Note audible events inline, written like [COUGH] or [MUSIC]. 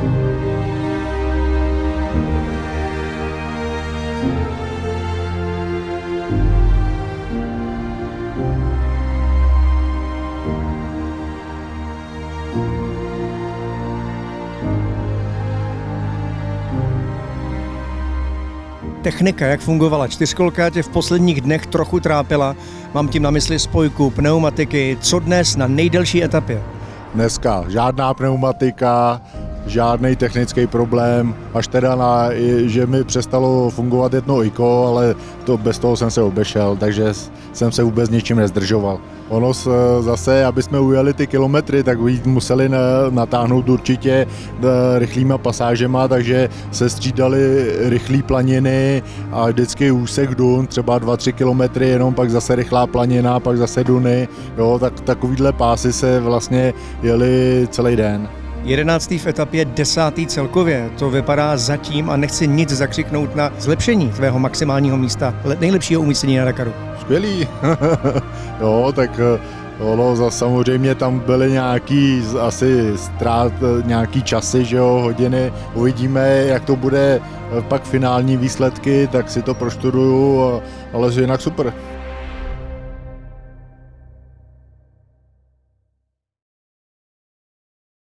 Música technika, jak fungovala. Čtyřkolka tě v posledních dnech trochu trápila. Mám tím na mysli spojku, pneumatiky. Co dnes na nejdelší etapě? Dneska žádná pneumatika, žádný technický problém, až teda na, že mi přestalo fungovat jedno IKO, ale to, bez toho jsem se obešel, takže jsem se vůbec ničím nezdržoval. Ono zase, aby jsme ujeli ty kilometry, tak museli natáhnout určitě e, rychlýma pasážema, takže se střídali rychlé planiny a vždycky úsek dun, třeba 2-3 kilometry, jenom pak zase rychlá planina, pak zase duny, jo, tak takovýhle pásy se vlastně jeli celý den. 11. v etapě, 10. celkově. To vypadá zatím a nechci nic zakřiknout na zlepšení tvého maximálního místa, nejlepšího umístění na Dakaru. Skvělý. [LAUGHS] jo, tak eh, Ono za samozřejmě tam byly nějaký asi ztrát, eh, nějaký časy, že jo, hodiny. Uvidíme, jak to bude eh, pak finální výsledky, tak si to proštuduju, ale jinak super.